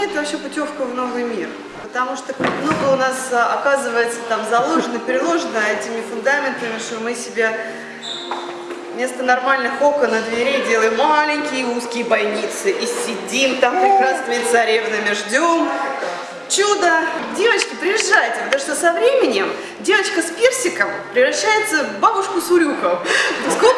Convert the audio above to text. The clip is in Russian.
мне это вообще путевка в новый мир. Потому что много у нас а, оказывается там заложено, переложено этими фундаментами, что мы себе вместо нормальных окон на дверей делаем маленькие узкие бойницы и сидим там прекрасными царевнами, ждем чудо. Девочки, приезжайте, потому что со временем девочка с персиком превращается в бабушку с урюком. Сколько?